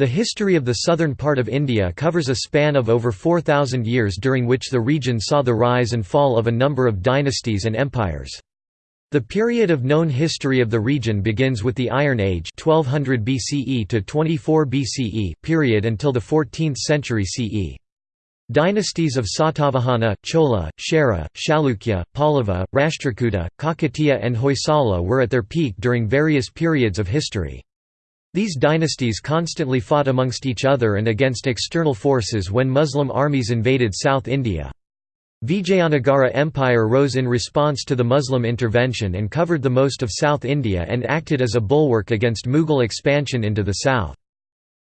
The history of the southern part of India covers a span of over 4,000 years during which the region saw the rise and fall of a number of dynasties and empires. The period of known history of the region begins with the Iron Age 1200 BCE to 24 BCE period until the 14th century CE. Dynasties of Satavahana, Chola, Chera, Chalukya, Pallava, Rashtrakuta, Kakatiya and Hoysala were at their peak during various periods of history. These dynasties constantly fought amongst each other and against external forces when Muslim armies invaded South India. Vijayanagara Empire rose in response to the Muslim intervention and covered the most of South India and acted as a bulwark against Mughal expansion into the south.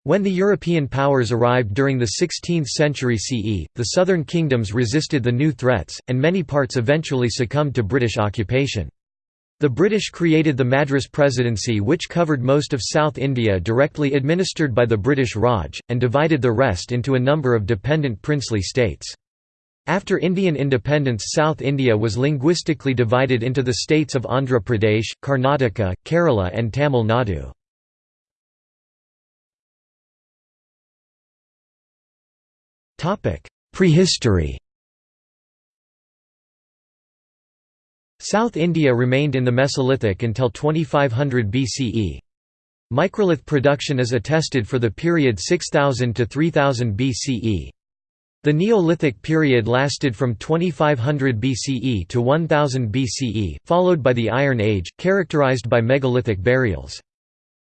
When the European powers arrived during the 16th century CE, the southern kingdoms resisted the new threats, and many parts eventually succumbed to British occupation. The British created the Madras Presidency which covered most of South India directly administered by the British Raj, and divided the rest into a number of dependent princely states. After Indian independence South India was linguistically divided into the states of Andhra Pradesh, Karnataka, Kerala and Tamil Nadu. Prehistory South India remained in the Mesolithic until 2500 BCE. Microlith production is attested for the period 6000 to 3000 BCE. The Neolithic period lasted from 2500 BCE to 1000 BCE, followed by the Iron Age, characterized by megalithic burials.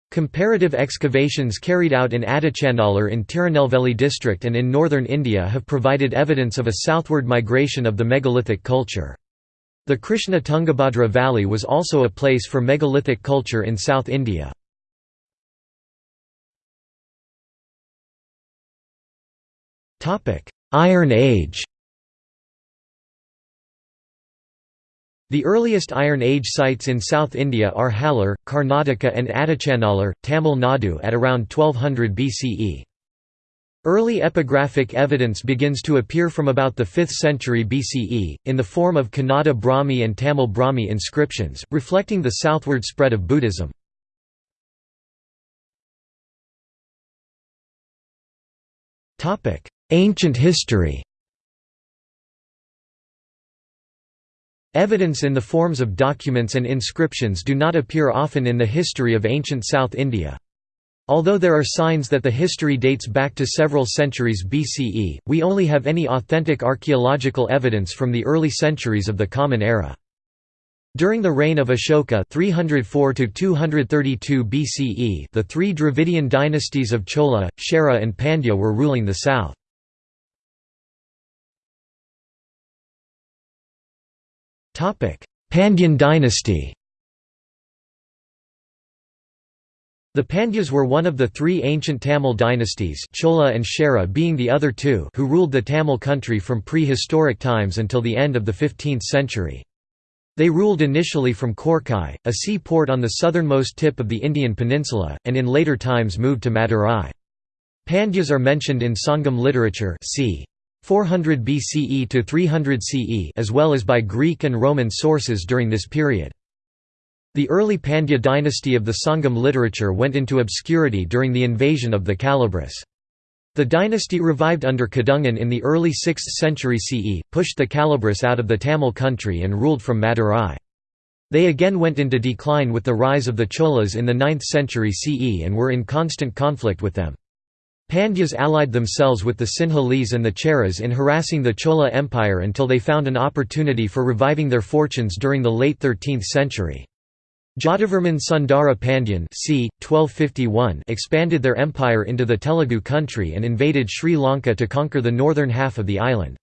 Comparative excavations carried out in Adichanallur in Tirunelveli district and in northern India have provided evidence of a southward migration of the megalithic culture. The Krishna Tungabhadra Valley was also a place for megalithic culture in South India. Iron Age The earliest Iron Age sites in South India are Hallur, Karnataka and Adichanallur, Tamil Nadu at around 1200 BCE. Early epigraphic evidence begins to appear from about the 5th century BCE, in the form of Kannada Brahmi and Tamil Brahmi inscriptions, reflecting the southward spread of Buddhism. Ancient history Evidence in the forms of documents and inscriptions do not appear often in the history of ancient South India. Although there are signs that the history dates back to several centuries BCE, we only have any authentic archaeological evidence from the early centuries of the Common Era. During the reign of Ashoka 304–232 BCE the three Dravidian dynasties of Chola, Chera and Pandya were ruling the south. Pandyan dynasty The Pandyas were one of the three ancient Tamil dynasties Chola and Chera being the other two who ruled the Tamil country from prehistoric times until the end of the 15th century. They ruled initially from Korkai, a sea port on the southernmost tip of the Indian peninsula, and in later times moved to Madurai. Pandyas are mentioned in Sangam literature c. 400 BCE to 300 CE as well as by Greek and Roman sources during this period. The early Pandya dynasty of the Sangam literature went into obscurity during the invasion of the Kalabhras. The dynasty revived under Kadungan in the early 6th century CE, pushed the Kalabhras out of the Tamil country and ruled from Madurai. They again went into decline with the rise of the Cholas in the 9th century CE and were in constant conflict with them. Pandyas allied themselves with the Sinhalese and the Cheras in harassing the Chola Empire until they found an opportunity for reviving their fortunes during the late 13th century. Jatavarman Sundara Pandyan c. 1251 expanded their empire into the Telugu country and invaded Sri Lanka to conquer the northern half of the island.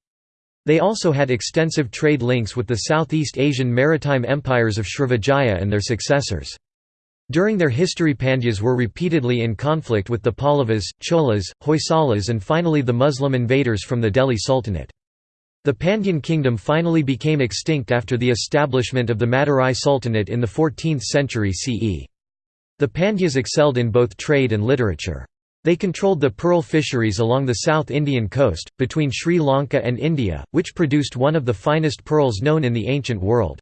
They also had extensive trade links with the Southeast Asian maritime empires of Srivijaya and their successors. During their history Pandyas were repeatedly in conflict with the Pallavas, Cholas, Hoysalas and finally the Muslim invaders from the Delhi Sultanate. The Pandyan kingdom finally became extinct after the establishment of the Madurai Sultanate in the 14th century CE. The Pandyas excelled in both trade and literature. They controlled the pearl fisheries along the South Indian coast, between Sri Lanka and India, which produced one of the finest pearls known in the ancient world.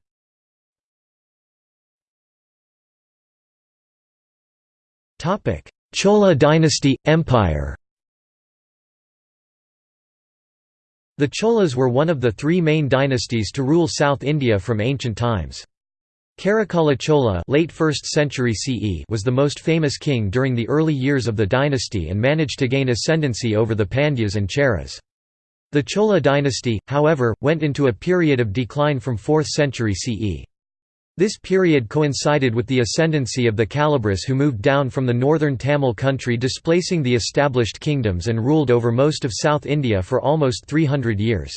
Chola dynasty – Empire The Cholas were one of the three main dynasties to rule South India from ancient times. Karikala Chola late 1st century CE was the most famous king during the early years of the dynasty and managed to gain ascendancy over the Pandyas and Cheras. The Chola dynasty, however, went into a period of decline from 4th century CE. This period coincided with the ascendancy of the Kalabhras who moved down from the northern Tamil country displacing the established kingdoms and ruled over most of South India for almost 300 years.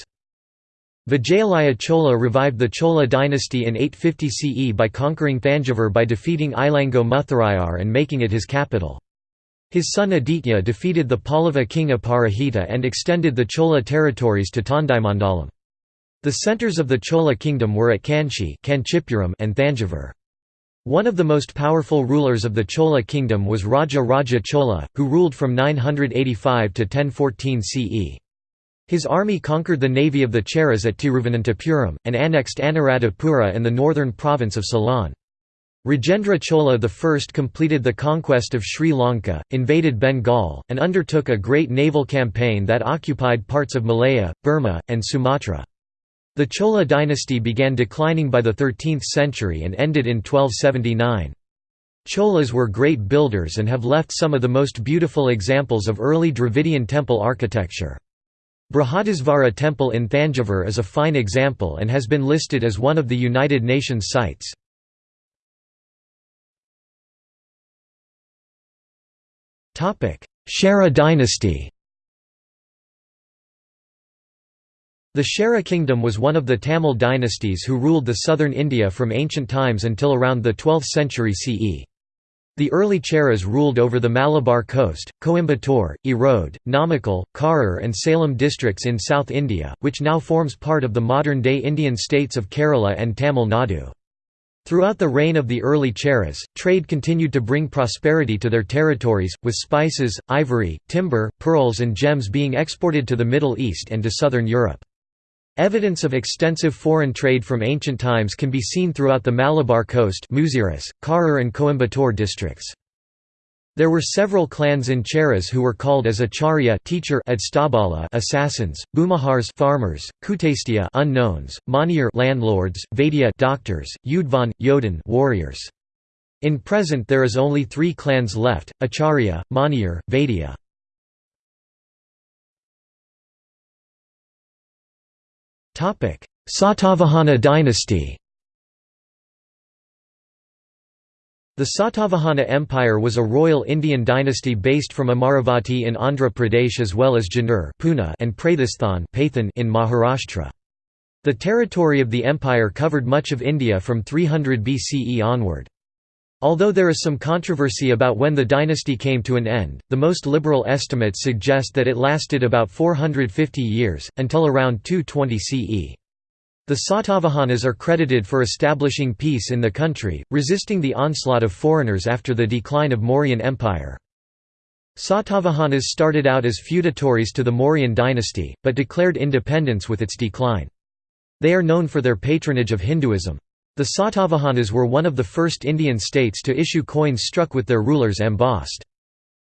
Vijayalaya Chola revived the Chola dynasty in 850 CE by conquering Thanjavur by defeating Ilango Mutharayar and making it his capital. His son Aditya defeated the Pallava king Aparajita and extended the Chola territories to Tondaimandalam. The centres of the Chola kingdom were at Kanchi and Thanjavur. One of the most powerful rulers of the Chola kingdom was Raja Raja Chola, who ruled from 985 to 1014 CE. His army conquered the navy of the Cheras at Tiruvananthapuram, and annexed Anuradhapura and the northern province of Ceylon. Rajendra Chola I completed the conquest of Sri Lanka, invaded Bengal, and undertook a great naval campaign that occupied parts of Malaya, Burma, and Sumatra. The Chola dynasty began declining by the 13th century and ended in 1279. Cholas were great builders and have left some of the most beautiful examples of early Dravidian temple architecture. Brihadisvara Temple in Thanjavur is a fine example and has been listed as one of the United Nations sites. Chera dynasty The Chera kingdom was one of the Tamil dynasties who ruled the southern India from ancient times until around the 12th century CE. The early Cheras ruled over the Malabar coast, Coimbatore, Erode, Namakkal, Karur and Salem districts in South India, which now forms part of the modern-day Indian states of Kerala and Tamil Nadu. Throughout the reign of the early Cheras, trade continued to bring prosperity to their territories, with spices, ivory, timber, pearls and gems being exported to the Middle East and to southern Europe. Evidence of extensive foreign trade from ancient times can be seen throughout the Malabar coast Muziris, Karur and Coimbatore districts. There were several clans in Cheras who were called as acharya teacher Adstabala assassins, Bhumihars farmers, Kutastia unknowns, Maniyar landlords, Vaidya doctors, Yudvan, Yodhan warriors. In present there is only three clans left, Acharya, Maniyar, Vaidya. Satavahana dynasty The Satavahana Empire was a royal Indian dynasty based from Amaravati in Andhra Pradesh as well as Junnar and Prathisthan in Maharashtra. The territory of the empire covered much of India from 300 BCE onward. Although there is some controversy about when the dynasty came to an end, the most liberal estimates suggest that it lasted about 450 years, until around 220 CE. The Satavahanas are credited for establishing peace in the country, resisting the onslaught of foreigners after the decline of Mauryan Empire. Satavahanas started out as feudatories to the Mauryan dynasty, but declared independence with its decline. They are known for their patronage of Hinduism. The Satavahanas were one of the first Indian states to issue coins struck with their rulers embossed.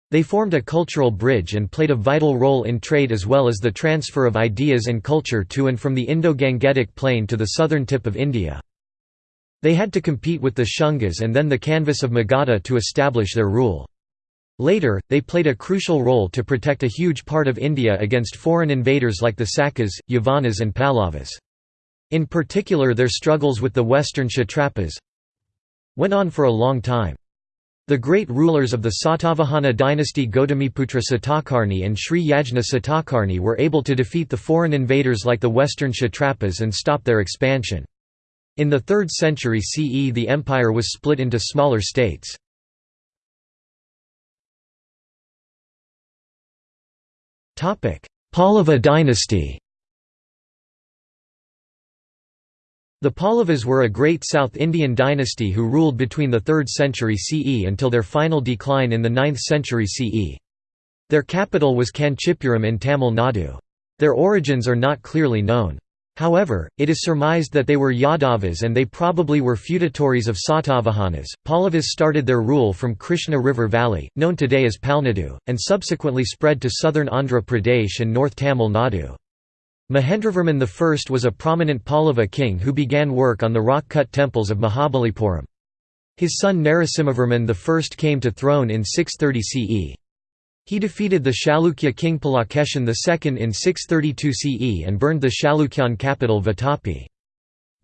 They formed a cultural bridge and played a vital role in trade as well as the transfer of ideas and culture to and from the Indo-Gangetic plain to the southern tip of India. They had to compete with the Shungas and then the Kanvas of Magadha to establish their rule. Later, they played a crucial role to protect a huge part of India against foreign invaders like the Sakas, Yavanas and Pallavas. In particular their struggles with the western Kshatrapas went on for a long time. The great rulers of the Satavahana dynasty Gautamiputra Satakarni and Sri Yajna Satakarni were able to defeat the foreign invaders like the western Kshatrapas and stop their expansion. In the 3rd century CE the empire was split into smaller states. Pallava dynasty The Pallavas were a great South Indian dynasty who ruled between the 3rd century CE until their final decline in the 9th century CE. Their capital was Kanchipuram in Tamil Nadu. Their origins are not clearly known. However, it is surmised that they were Yadavas and they probably were feudatories of Satavahanas. Pallavas started their rule from Krishna River Valley, known today as Palnadu, and subsequently spread to southern Andhra Pradesh and North Tamil Nadu. Mahendravarman I was a prominent Pallava king who began work on the rock-cut temples of Mahabalipuram. His son Narasimhavarman I came to throne in 630 CE. He defeated the Chalukya king Pulakeshin II in 632 CE and burned the Chalukyan capital Vatapi.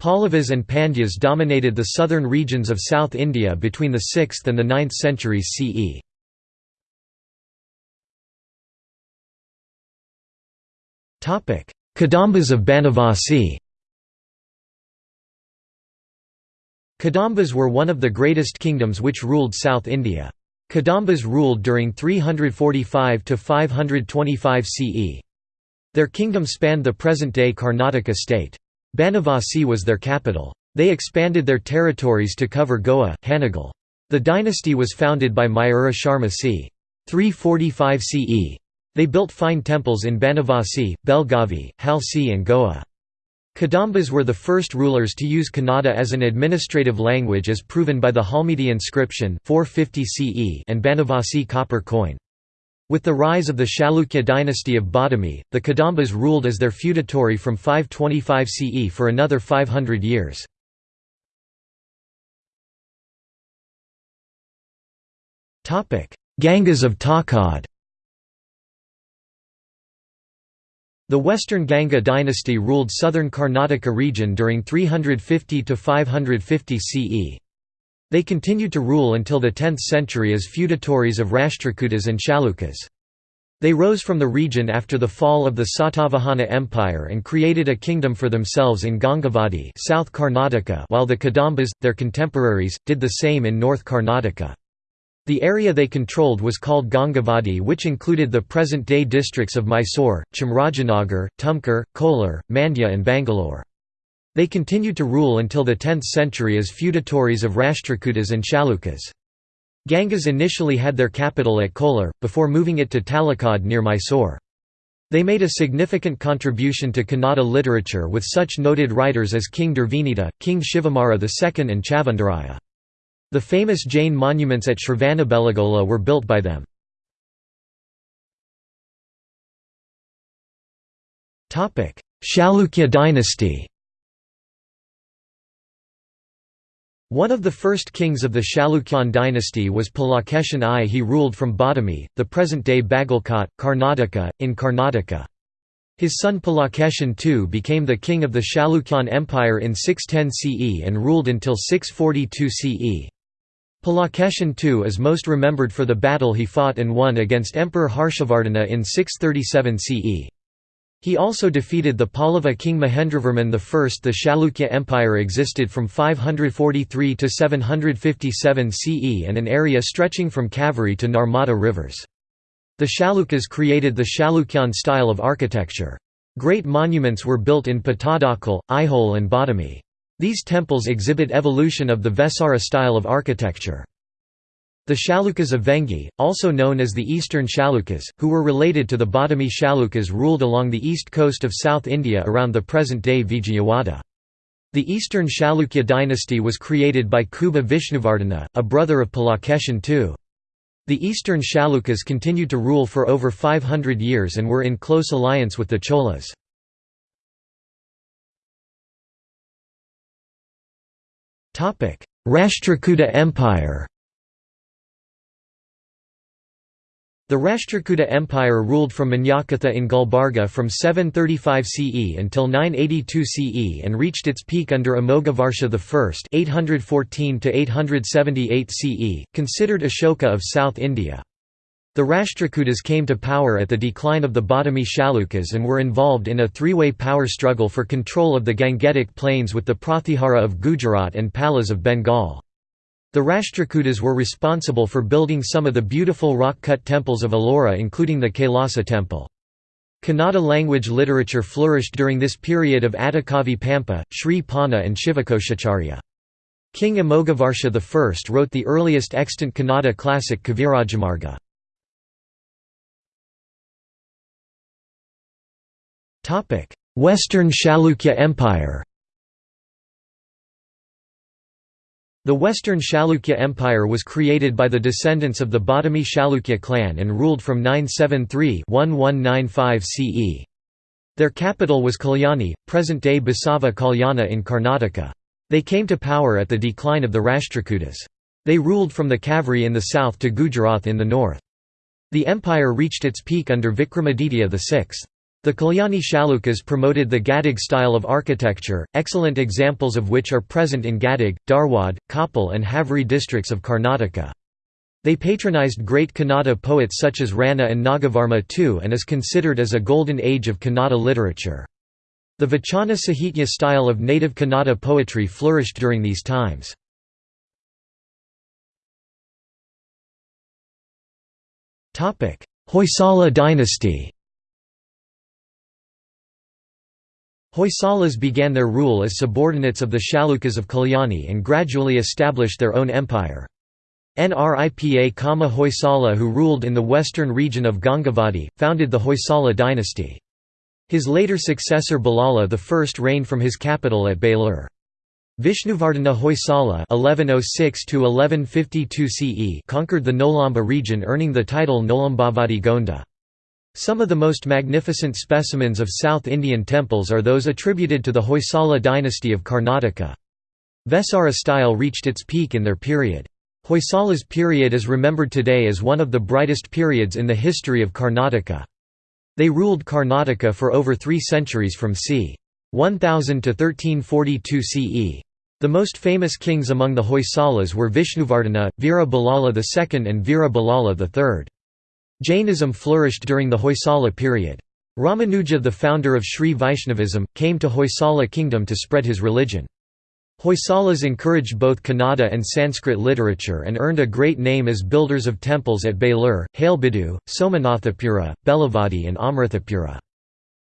Pallavas and Pandyas dominated the southern regions of South India between the 6th and the 9th centuries CE. Kadambas of Banavasi Kadambas were one of the greatest kingdoms which ruled South India. Kadambas ruled during 345 to 525 CE. Their kingdom spanned the present-day Karnataka state. Banavasi was their capital. They expanded their territories to cover Goa, Hanagal. The dynasty was founded by Mayura Sharma c. 345 CE. They built fine temples in Banavasi, Belgavi, Halsi and Goa. Kadambas were the first rulers to use Kannada as an administrative language as proven by the Halmidi inscription 450 CE and Banavasi copper coin. With the rise of the Chalukya dynasty of Badami, the Kadambas ruled as their feudatory from 525 CE for another 500 years. Gangas of Talakad The Western Ganga dynasty ruled southern Karnataka region during 350 to 550 CE. They continued to rule until the 10th century as feudatories of Rashtrakutas and Chalukyas. They rose from the region after the fall of the Satavahana Empire and created a kingdom for themselves in Gangavadi South Karnataka while the Kadambas, their contemporaries, did the same in North Karnataka. The area they controlled was called Gangavadi which included the present-day districts of Mysore, Chamrajanagar, Tumkur, Kolar, Mandya and Bangalore. They continued to rule until the 10th century as feudatories of Rashtrakutas and Chalukyas. Gangas initially had their capital at Kolar, before moving it to Talakad near Mysore. They made a significant contribution to Kannada literature with such noted writers as King Durvinita, King Shivamara II and Chavandaraya. The famous Jain monuments at Shravanabelagola were built by them. Chalukya dynasty One of the first kings of the Chalukyan dynasty was Pulakeshin I. He ruled from Badami, the present-day Bagalkot, Karnataka, in Karnataka. His son Pulakeshin II became the king of the Chalukyan Empire in 610 CE and ruled until 642 CE. Pulakeshin II is most remembered for the battle he fought and won against Emperor Harshavardhana in 637 CE. He also defeated the Pallava king Mahendravarman I. The Chalukya Empire existed from 543 to 757 CE and an area stretching from Kaveri to Narmada rivers. The Chalukyas created the Chalukyan style of architecture. Great monuments were built in Pattadakal, Aihole and Badami. These temples exhibit evolution of the Vesara style of architecture. The Chalukyas of Vengi, also known as the Eastern Chalukyas, who were related to the Badami Chalukyas ruled along the east coast of South India around the present-day Vijayawada. The Eastern Chalukya dynasty was created by Kubja Vishnuvardhana, a brother of Pulakeshin II. The Eastern Chalukyas continued to rule for over 500 years and were in close alliance with the Cholas. Rashtrakuta Empire The Rashtrakuta Empire ruled from Manyakheta in Gulbarga from 735 CE until 982 CE and reached its peak under Amogavarsha I (814–878 CE, considered Ashoka of South India. The Rashtrakutas came to power at the decline of the Badami Chalukyas and were involved in a three-way power struggle for control of the Gangetic plains with the Pratihara of Gujarat and Palas of Bengal. The Rashtrakutas were responsible for building some of the beautiful rock-cut temples of Ellora including the Kailasa temple. Kannada language literature flourished during this period of Adikavi Pampa, Sri Ponna and Shivakoshacharya. King Amogavarsha I wrote the earliest extant Kannada classic Kavirajamarga. Western Chalukya Empire The Western Chalukya Empire was created by the descendants of the Badami Chalukya clan and ruled from 973–1195 CE. Their capital was Kalyani, present-day Basava Kalyana in Karnataka. They came to power at the decline of the Rashtrakutas. They ruled from the Kaveri in the south to Gujarat in the north. The empire reached its peak under Vikramaditya VI. The Kalyani Chalukyas promoted the Gadag style of architecture, excellent examples of which are present in Gadag, Dharwad, Koppal and Haveri districts of Karnataka. They patronized great Kannada poets such as Ranna and Nagavarma too and is considered as a golden age of Kannada literature. The Vachana Sahitya style of native Kannada poetry flourished during these times. Hoysala dynasty Hoysalas began their rule as subordinates of the Chalukyas of Kalyani and gradually established their own empire. Nripa Kama Hoysala who ruled in the western region of Gangavadi, founded the Hoysala dynasty. His later successor Ballala I reigned from his capital at Belur. Vishnuvardhana Hoysala (1106–1152 CE) conquered the Nolamba region, earning the title Nolambavadi Gonda. Some of the most magnificent specimens of South Indian temples are those attributed to the Hoysala dynasty of Karnataka. Vesara style reached its peak in their period. Hoysala's period is remembered today as one of the brightest periods in the history of Karnataka. They ruled Karnataka for over three centuries from c. 1000 to 1342 CE. The most famous kings among the Hoysalas were Vishnuvardhana, Veera Ballala II and Veera Ballala III. Jainism flourished during the Hoysala period. Ramanuja the founder of Sri Vaishnavism, came to Hoysala kingdom to spread his religion. Hoysalas encouraged both Kannada and Sanskrit literature and earned a great name as builders of temples at Belur, Halebidu, Somanathapura, Belavadi and Amrithapura.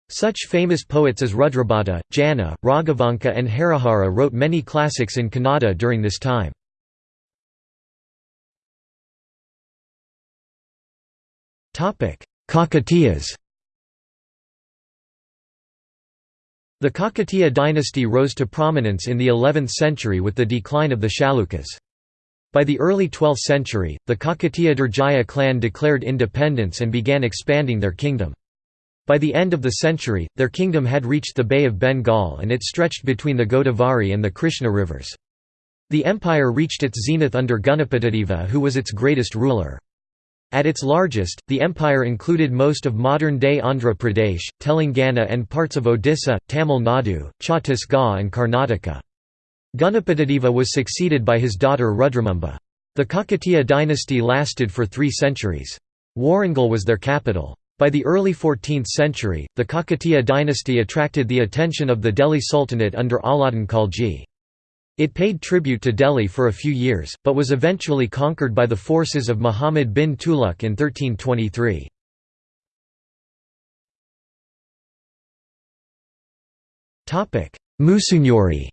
Such famous poets as Rudrabhata, Jana, Raghavanka and Harihara wrote many classics in Kannada during this time. Kakatiyas The Kakatiya dynasty rose to prominence in the 11th century with the decline of the Chalukyas. By the early 12th century, the Kakatiya Durjaya clan declared independence and began expanding their kingdom. By the end of the century, their kingdom had reached the Bay of Bengal and it stretched between the Godavari and the Krishna rivers. The empire reached its zenith under Ganapatadeva who was its greatest ruler. At its largest, the empire included most of modern-day Andhra Pradesh, Telangana and parts of Odisha, Tamil Nadu, Chhattisgarh and Karnataka. Ganapatadeva was succeeded by his daughter Rudramamba. The Kakatiya dynasty lasted for three centuries. Warangal was their capital. By the early 14th century, the Kakatiya dynasty attracted the attention of the Delhi Sultanate under Alauddin Khalji. It paid tribute to Delhi for a few years, but was eventually conquered by the forces of Muhammad bin Tughlaq in 1323. Musunuri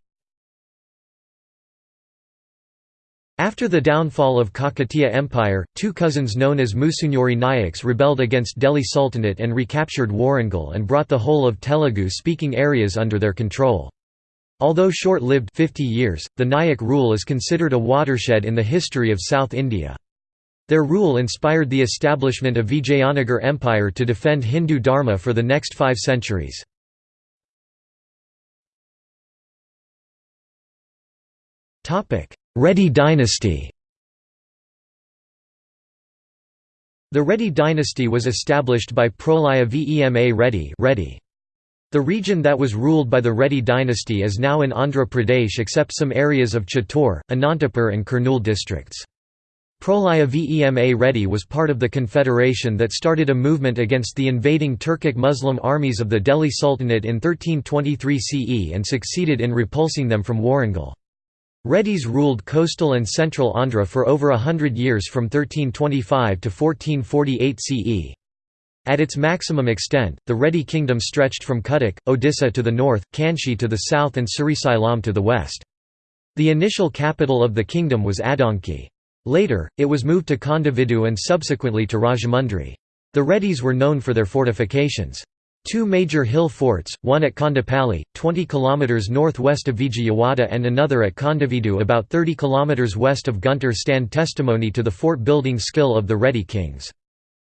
After the downfall of Kakatiya Empire, two cousins known as Musunuri Nayaks rebelled against Delhi Sultanate and recaptured Warangal and brought the whole of Telugu-speaking areas under their control. Although short-lived 50 years, the Nayak rule is considered a watershed in the history of South India. Their rule inspired the establishment of Vijayanagar Empire to defend Hindu Dharma for the next five centuries. Reddy dynasty The Reddy dynasty was established by Prolaya Vema Reddy, Reddy. The region that was ruled by the Reddy dynasty is now in Andhra Pradesh except some areas of Chittor, Anantapur and Kurnool districts. Prolaya Vema Reddy was part of the confederation that started a movement against the invading Turkic Muslim armies of the Delhi Sultanate in 1323 CE and succeeded in repulsing them from Warangal. Reddys ruled coastal and central Andhra for over a hundred years from 1325 to 1448 CE. At its maximum extent, the Reddy kingdom stretched from Cuttack, Odisha to the north, Kanchi to the south and Srisailam to the west. The initial capital of the kingdom was Adonki. Later, it was moved to Kondavidu and subsequently to Rajahmundry. The Reddys were known for their fortifications. Two major hill forts, one at Kondapalli, 20 km northwest of Vijayawada and another at Kondavidu about 30 km west of Guntur stand testimony to the fort-building skill of the Reddy kings.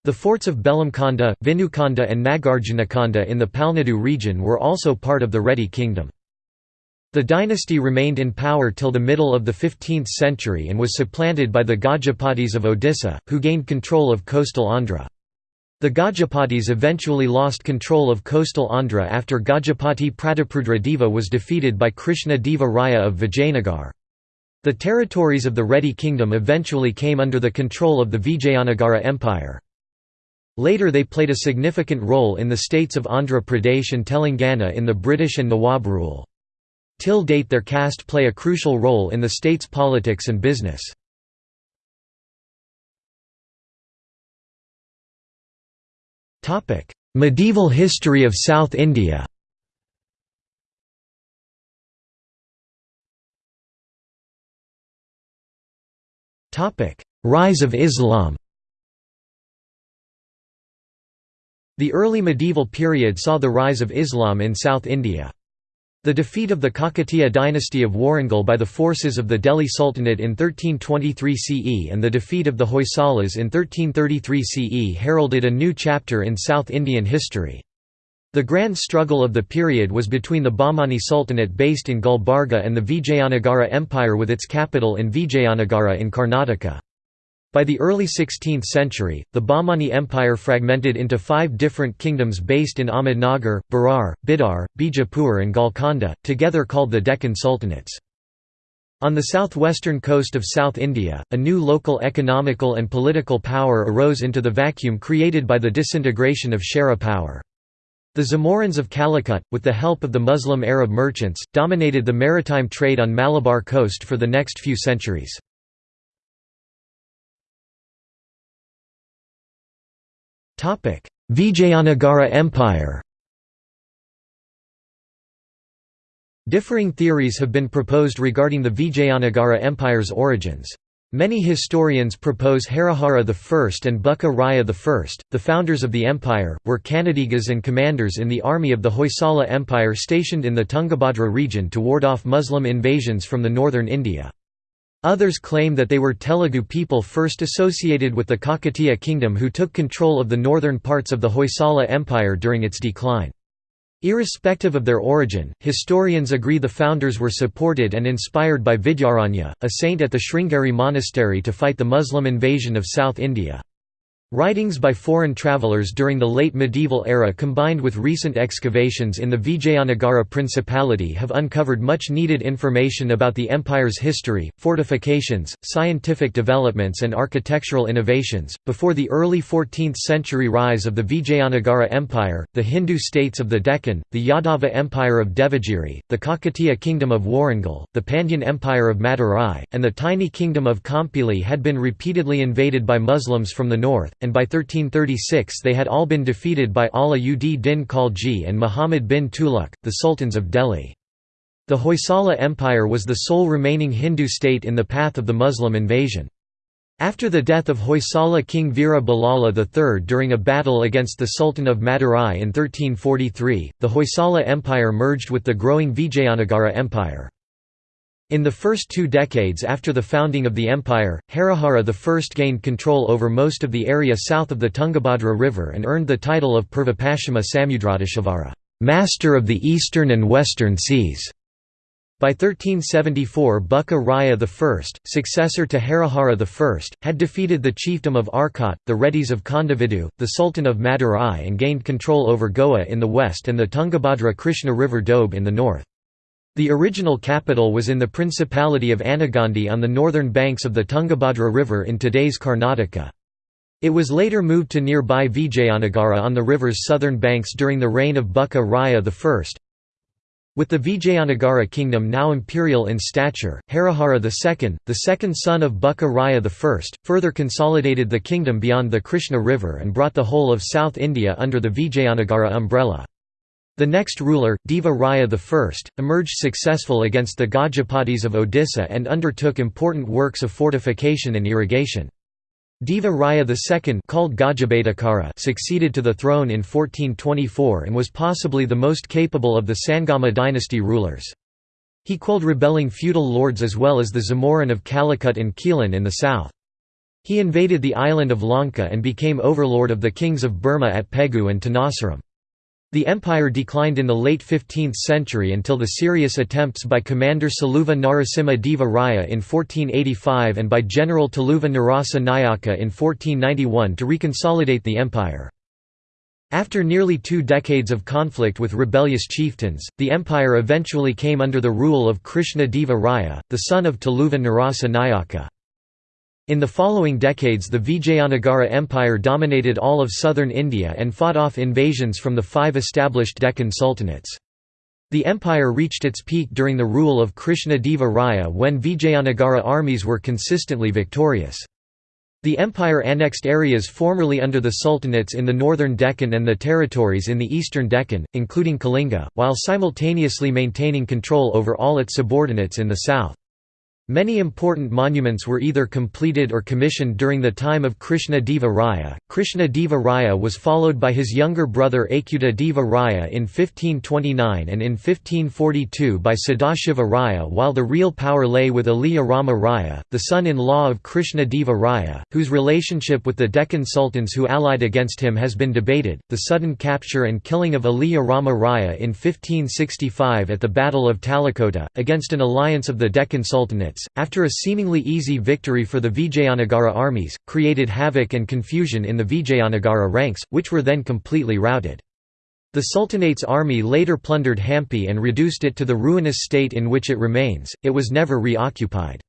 The forts of Belamkonda, Vinukonda and Nagarjunakonda in the Palnadu region were also part of the Reddy kingdom. The dynasty remained in power till the middle of the 15th century and was supplanted by the Gajapatis of Odisha, who gained control of coastal Andhra. The Gajapatis eventually lost control of coastal Andhra after Gajapati Prataprudra Deva was defeated by Krishna Deva Raya of Vijayanagar. The territories of the Reddy kingdom eventually came under the control of the Vijayanagara Empire. Later they played a significant role in the states of Andhra Pradesh and Telangana in the British and Nawab rule. Till date their caste play a crucial role in the state's politics and business. Medieval history of South India. Rise of Islam. The early medieval period saw the rise of Islam in South India. The defeat of the Kakatiya dynasty of Warangal by the forces of the Delhi Sultanate in 1323 CE and the defeat of the Hoysalas in 1333 CE heralded a new chapter in South Indian history. The grand struggle of the period was between the Bahmani Sultanate based in Gulbarga and the Vijayanagara Empire with its capital in Vijayanagara in Karnataka. By the early 16th century, the Bahmani Empire fragmented into five different kingdoms based in Ahmednagar, Berar, Bidar, Bijapur and Golconda, together called the Deccan Sultanates. On the southwestern coast of South India, a new local economical and political power arose into the vacuum created by the disintegration of Chera power. The Zamorins of Calicut, with the help of the Muslim Arab merchants, dominated the maritime trade on Malabar coast for the next few centuries. Vijayanagara Empire Differing theories have been proposed regarding the Vijayanagara Empire's origins. Many historians propose Harihara I and Bukka Raya I, the founders of the empire, were Kannadigas and commanders in the army of the Hoysala Empire stationed in the Tungabhadra region to ward off Muslim invasions from the northern India. Others claim that they were Telugu people first associated with the Kakatiya kingdom who took control of the northern parts of the Hoysala Empire during its decline. Irrespective of their origin, historians agree the founders were supported and inspired by Vidyaranya, a saint at the Sringeri monastery to fight the Muslim invasion of South India. Writings by foreign travelers during the late medieval era combined with recent excavations in the Vijayanagara Principality have uncovered much needed information about the empire's history, fortifications, scientific developments, and architectural innovations. Before the early 14th century rise of the Vijayanagara Empire, the Hindu states of the Deccan, the Yadava Empire of Devagiri, the Kakatiya Kingdom of Warangal, the Pandyan Empire of Madurai, and the tiny kingdom of Kampili had been repeatedly invaded by Muslims from the north and by 1336 they had all been defeated by Ala ud Din Khalji and Muhammad bin Tughlaq, the sultans of Delhi. The Hoysala Empire was the sole remaining Hindu state in the path of the Muslim invasion. After the death of Hoysala king Veera Ballala III during a battle against the Sultan of Madurai in 1343, the Hoysala Empire merged with the growing Vijayanagara Empire. In the first two decades after the founding of the empire, Harihara I gained control over most of the area south of the Tungabhadra River and earned the title of Purvapashchima Samudradeshvara Master of the Eastern and Western Seas". By 1374 Bukka Raya I, successor to Harihara I, had defeated the chiefdom of Arcot, the Reddys of Kondavedu, the Sultan of Madurai and gained control over Goa in the west and the Tungabhadra Krishna River Doab in the north. The original capital was in the Principality of Anegondi on the northern banks of the Tungabhadra River in today's Karnataka. It was later moved to nearby Vijayanagara on the river's southern banks during the reign of Bukka Raya I. With the Vijayanagara kingdom now imperial in stature, Harihara II, the second son of Bukka Raya I, further consolidated the kingdom beyond the Krishna River and brought the whole of South India under the Vijayanagara umbrella. The next ruler, Deva Raya I, emerged successful against the Gajapatis of Odisha and undertook important works of fortification and irrigation. Deva Raya II called Gajabedakara succeeded to the throne in 1424 and was possibly the most capable of the Sangama dynasty rulers. He quelled rebelling feudal lords as well as the Zamorin of Calicut and Quilon in the south. He invaded the island of Lanka and became overlord of the kings of Burma at Pegu and Tenasserim. The empire declined in the late 15th century until the serious attempts by Commander Saluva Narasimha Deva Raya in 1485 and by General Taluva Narasa Nayaka in 1491 to reconsolidate the empire. After nearly two decades of conflict with rebellious chieftains, the empire eventually came under the rule of Krishna Deva Raya, the son of Taluva Narasa Nayaka. In the following decades the Vijayanagara Empire dominated all of southern India and fought off invasions from the five established Deccan sultanates. The empire reached its peak during the rule of Krishna Deva Raya when Vijayanagara armies were consistently victorious. The empire annexed areas formerly under the sultanates in the northern Deccan and the territories in the eastern Deccan, including Kalinga, while simultaneously maintaining control over all its subordinates in the south. Many important monuments were either completed or commissioned during the time of Krishna Deva Raya. Krishna Deva Raya was followed by his younger brother Achyuta Deva Raya in 1529 and in 1542 by Sadashiva Raya while the real power lay with Aliya Rama Raya, the son-in-law of Krishna Deva Raya, whose relationship with the Deccan sultans who allied against him has been debated. The sudden capture and killing of Aliya Rama Raya in 1565 at the Battle of Talikota, against an alliance of the Deccan Sultanate after a seemingly easy victory for the Vijayanagara armies, created havoc and confusion in the Vijayanagara ranks, which were then completely routed. The Sultanate's army later plundered Hampi and reduced it to the ruinous state in which it remains, it was never reoccupied.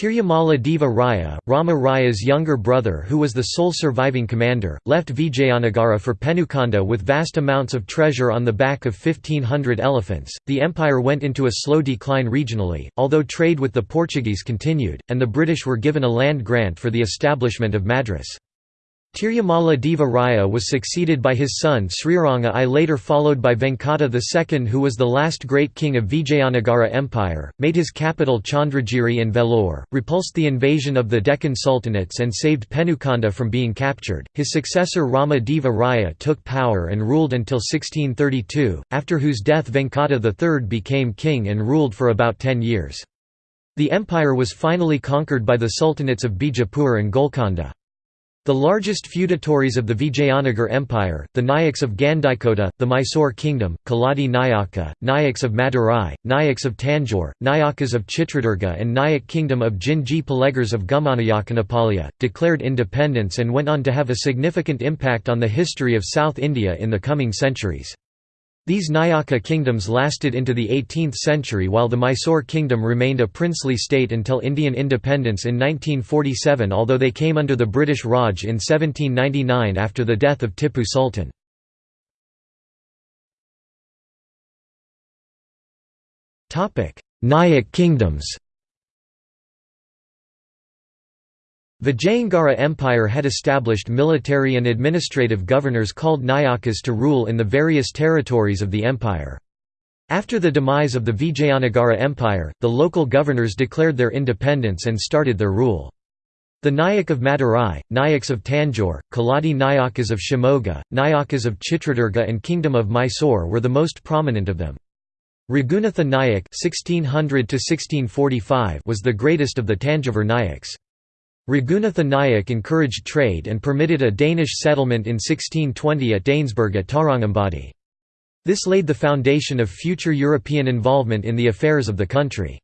Tirumala Deva Raya, Rama Raya's younger brother who was the sole surviving commander, left Vijayanagara for Penukonda with vast amounts of treasure on the back of 1500 elephants. The empire went into a slow decline regionally, although trade with the Portuguese continued, and the British were given a land grant for the establishment of Madras. Tirumala Deva Raya was succeeded by his son Sriranga I later followed by Venkata II who was the last great king of Vijayanagara Empire, made his capital Chandragiri and Vellore, repulsed the invasion of the Deccan Sultanates and saved Penukonda from being captured. His successor Rama Deva Raya took power and ruled until 1632, after whose death Venkata III became king and ruled for about ten years. The empire was finally conquered by the sultanates of Bijapur and Golconda. The largest feudatories of the Vijayanagar Empire, the Nayaks of Gandikota, the Mysore Kingdom, Keladi Nayaka, Nayaks of Madurai, Nayaks of Tanjore, Nayakas of Chitradurga and Nayak Kingdom of Jinji Palegars of Gumanayakanapalya, declared independence and went on to have a significant impact on the history of South India in the coming centuries. These Nayaka kingdoms lasted into the 18th century while the Mysore kingdom remained a princely state until Indian independence in 1947 although they came under the British Raj in 1799 after the death of Tippu Sultan. Nayak kingdoms Vijayanagara Empire had established military and administrative governors called Nayakas to rule in the various territories of the empire. After the demise of the Vijayanagara Empire, the local governors declared their independence and started their rule. The Nayak of Madurai, Nayaks of Tanjore, Keladi Nayakas of Shimoga, Nayakas of Chitradurga and Kingdom of Mysore were the most prominent of them. Raghunatha Nayak (1600–1645) was the greatest of the Tanjavur Nayaks. Raghunatha Nayak encouraged trade and permitted a Danish settlement in 1620 at Danesburg at Tarangambadi. This laid the foundation of future European involvement in the affairs of the country.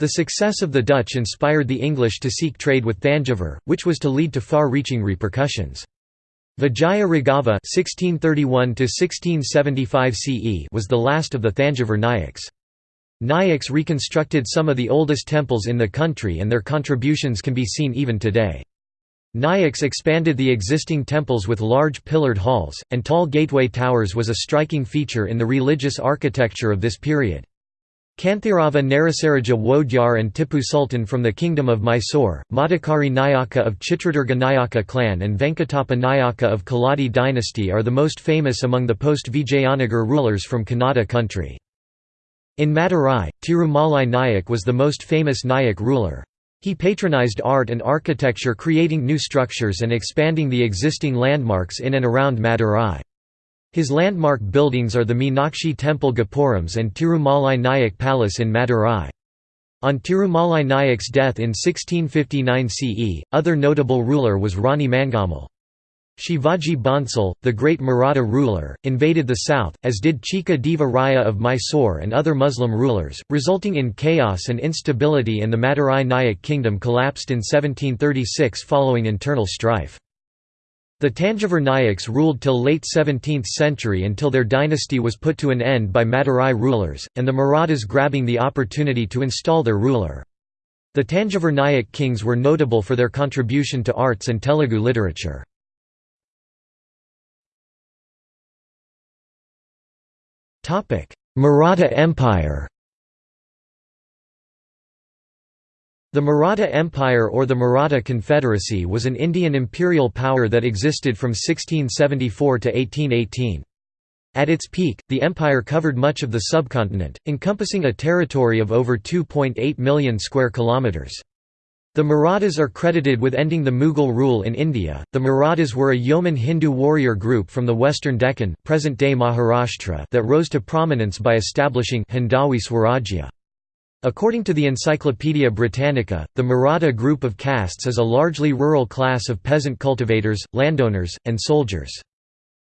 The success of the Dutch inspired the English to seek trade with Thanjavur, which was to lead to far-reaching repercussions. Vijaya Raghava (1631–1675 CE) was the last of the Thanjavur Nayaks. Nayaks reconstructed some of the oldest temples in the country and their contributions can be seen even today. Nayaks expanded the existing temples with large pillared halls, and tall gateway towers was a striking feature in the religious architecture of this period. Kanthirava Narasaraja Wodyar and Tippu Sultan from the Kingdom of Mysore, Madhukari Nayaka of Chitradurga Nayaka clan and Venkatappa Nayaka of Keladi dynasty are the most famous among the post-Vijayanagar rulers from Kannada country. In Madurai, Tirumalai Nayak was the most famous Nayak ruler. He patronized art and architecture creating new structures and expanding the existing landmarks in and around Madurai. His landmark buildings are the Meenakshi Temple Gopurams and Tirumalai Nayak Palace in Madurai. On Tirumalai Nayak's death in 1659 CE, other notable ruler was Rani Mangammal. Shivaji Bhonsle, the great Maratha ruler, invaded the south, as did Chikka Deva Raya of Mysore and other Muslim rulers, resulting in chaos and instability and the Madurai Nayak kingdom collapsed in 1736 following internal strife. The Tanjavur Nayaks ruled till late 17th century until their dynasty was put to an end by Madurai rulers, and the Marathas grabbing the opportunity to install their ruler. The Tanjavur Nayak kings were notable for their contribution to arts and Telugu literature. Maratha Empire The Maratha Empire or the Maratha Confederacy was an Indian imperial power that existed from 1674 to 1818. At its peak, the empire covered much of the subcontinent, encompassing a territory of over 2.8 million square kilometers. The Marathas are credited with ending the Mughal rule in India. The Marathas were a yeoman Hindu warrior group from the western Deccan, present-day Maharashtra, that rose to prominence by establishing Hindavi Swarajya. According to the Encyclopaedia Britannica, the Maratha group of castes is a largely rural class of peasant cultivators, landowners, and soldiers.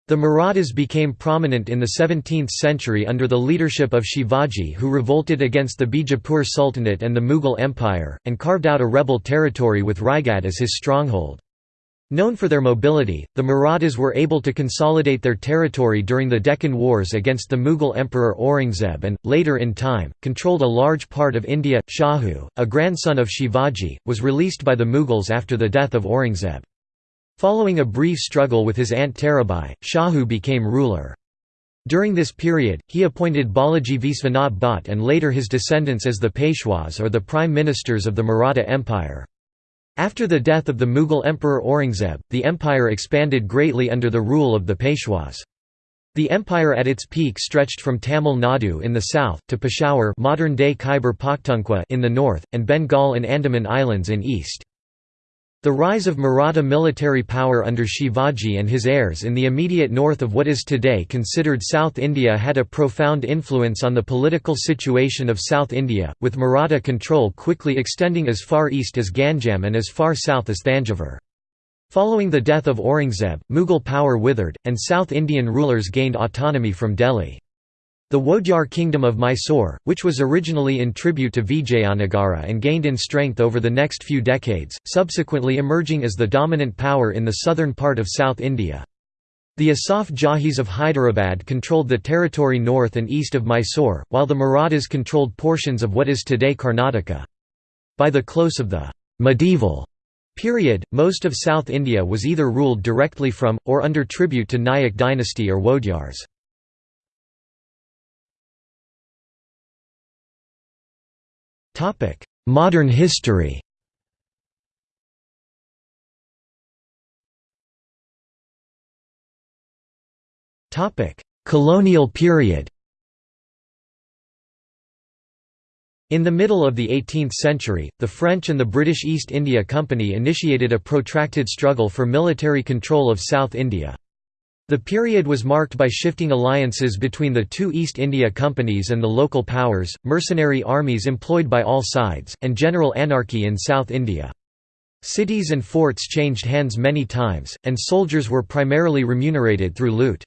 The Marathas became prominent in the 17th century under the leadership of Shivaji who revolted against the Bijapur Sultanate and the Mughal Empire, and carved out a rebel territory with Raigad as his stronghold. Known for their mobility, the Marathas were able to consolidate their territory during the Deccan Wars against the Mughal Emperor Aurangzeb and, later in time, controlled a large part of India. Shahu, a grandson of Shivaji, was released by the Mughals after the death of Aurangzeb. Following a brief struggle with his aunt Tarabai, Shahu became ruler. During this period, he appointed Balaji Visvanath Bhatt and later his descendants as the Peshwas or the prime ministers of the Maratha Empire. After the death of the Mughal Emperor Aurangzeb, the empire expanded greatly under the rule of the Peshwas. The empire at its peak stretched from Tamil Nadu in the south, to Peshawar modern-day Khyber Pakhtunkhwa in the north, and Bengal and Andaman Islands in east. The rise of Maratha military power under Shivaji and his heirs in the immediate north of what is today considered South India had a profound influence on the political situation of South India, with Maratha control quickly extending as far east as Ganjam and as far south as Thanjavur. Following the death of Aurangzeb, Mughal power withered, and South Indian rulers gained autonomy from Delhi. The Wodeyar kingdom of Mysore, which was originally in tribute to Vijayanagara and gained in strength over the next few decades, subsequently emerging as the dominant power in the southern part of South India. The Asaf Jahis of Hyderabad controlled the territory north and east of Mysore, while the Marathas controlled portions of what is today Karnataka. By the close of the medieval period, most of South India was either ruled directly from, or under tribute to Nayak dynasty or Wodeyars. Modern history Colonial period In the middle of the 18th century, the French and the British East India Company initiated a protracted struggle for military control of South India. The period was marked by shifting alliances between the two East India companies and the local powers, mercenary armies employed by all sides, and general anarchy in South India. Cities and forts changed hands many times, and soldiers were primarily remunerated through loot.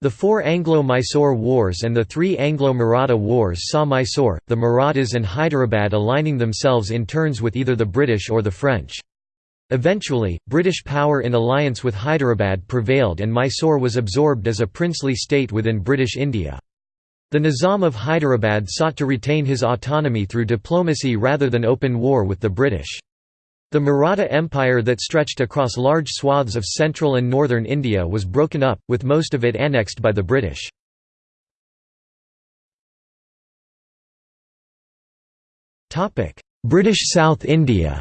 The four Anglo-Mysore wars and the three Anglo-Maratha wars saw Mysore, the Marathas and Hyderabad aligning themselves in turns with either the British or the French. Eventually, British power in alliance with Hyderabad prevailed and Mysore was absorbed as a princely state within British India. The Nizam of Hyderabad sought to retain his autonomy through diplomacy rather than open war with the British. The Maratha Empire that stretched across large swaths of central and northern India was broken up, with most of it annexed by the British. British South India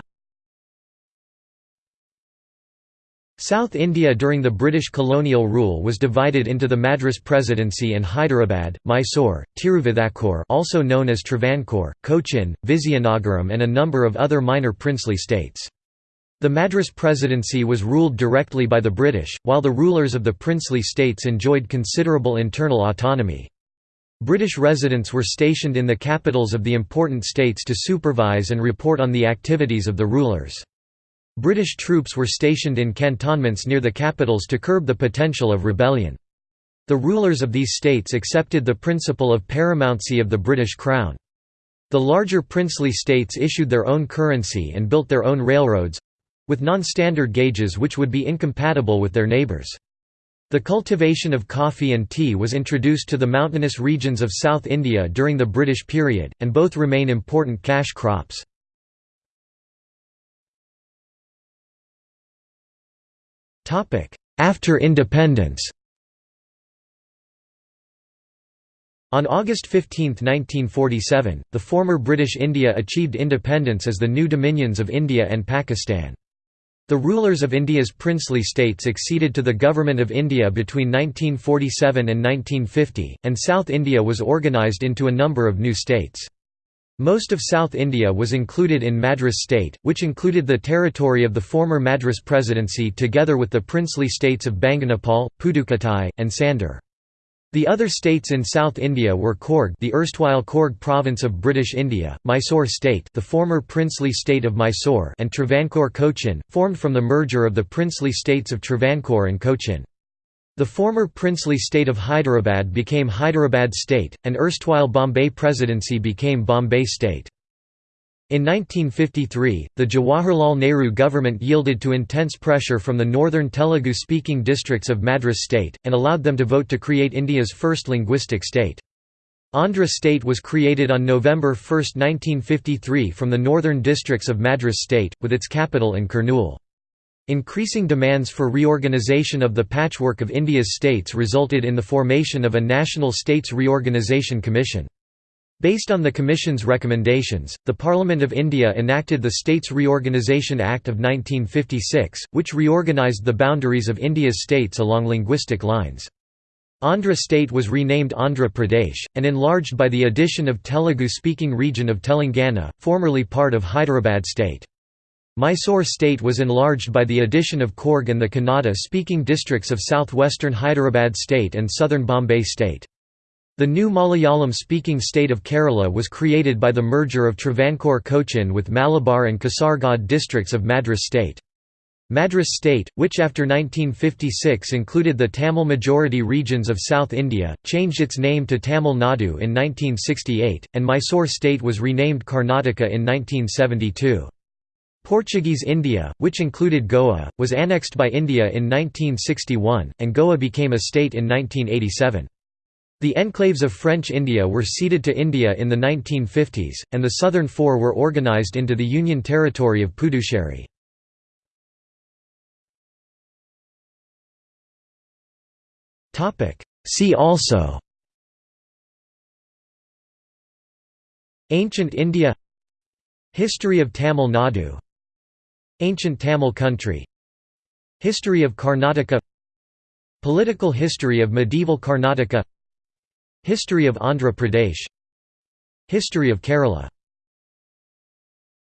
South India during the British colonial rule was divided into the Madras Presidency and Hyderabad, Mysore, Tiruvithakkur also known as Travancore, Cochin, Vizianagaram and a number of other minor princely states. The Madras Presidency was ruled directly by the British, while the rulers of the princely states enjoyed considerable internal autonomy. British residents were stationed in the capitals of the important states to supervise and report on the activities of the rulers. British troops were stationed in cantonments near the capitals to curb the potential of rebellion. The rulers of these states accepted the principle of paramountcy of the British Crown. The larger princely states issued their own currency and built their own railroads—with non-standard gauges which would be incompatible with their neighbours. The cultivation of coffee and tea was introduced to the mountainous regions of South India during the British period, and both remain important cash crops. After independence On August 15, 1947, the former British India achieved independence as the new dominions of India and Pakistan. The rulers of India's princely state succeeded to the Government of India between 1947 and 1950, and South India was organised into a number of new states. Most of South India was included in Madras state, which included the territory of the former Madras Presidency together with the princely states of Banganapalle, Pudukkottai, and Sandur. The other states in South India were Coorg the erstwhile Coorg province of British India, Mysore state the former princely state of Mysore and Travancore Cochin, formed from the merger of the princely states of Travancore and Cochin. The former princely state of Hyderabad became Hyderabad state, and erstwhile Bombay Presidency became Bombay state. In 1953, the Jawaharlal Nehru government yielded to intense pressure from the northern Telugu-speaking districts of Madras state, and allowed them to vote to create India's first linguistic state. Andhra state was created on November 1, 1953 from the northern districts of Madras state, with its capital in Kurnool. Increasing demands for reorganisation of the patchwork of India's states resulted in the formation of a National States Reorganisation Commission. Based on the Commission's recommendations, the Parliament of India enacted the States Reorganisation Act of 1956, which reorganised the boundaries of India's states along linguistic lines. Andhra state was renamed Andhra Pradesh, and enlarged by the addition of Telugu-speaking region of Telangana, formerly part of Hyderabad state. Mysore state was enlarged by the addition of Coorg and the Kannada-speaking districts of southwestern Hyderabad state and southern Bombay state. The new Malayalam-speaking state of Kerala was created by the merger of Travancore Cochin with Malabar and Kasaragod districts of Madras state. Madras state, which after 1956 included the Tamil majority regions of South India, changed its name to Tamil Nadu in 1968, and Mysore state was renamed Karnataka in 1972. Portuguese India, which included Goa, was annexed by India in 1961, and Goa became a state in 1987. The enclaves of French India were ceded to India in the 1950s, and the southern four were organised into the Union territory of Puducherry. See also Ancient India History of Tamil Nadu Ancient Tamil country. History of Karnataka. Political history of medieval Karnataka. History of Andhra Pradesh. History of Kerala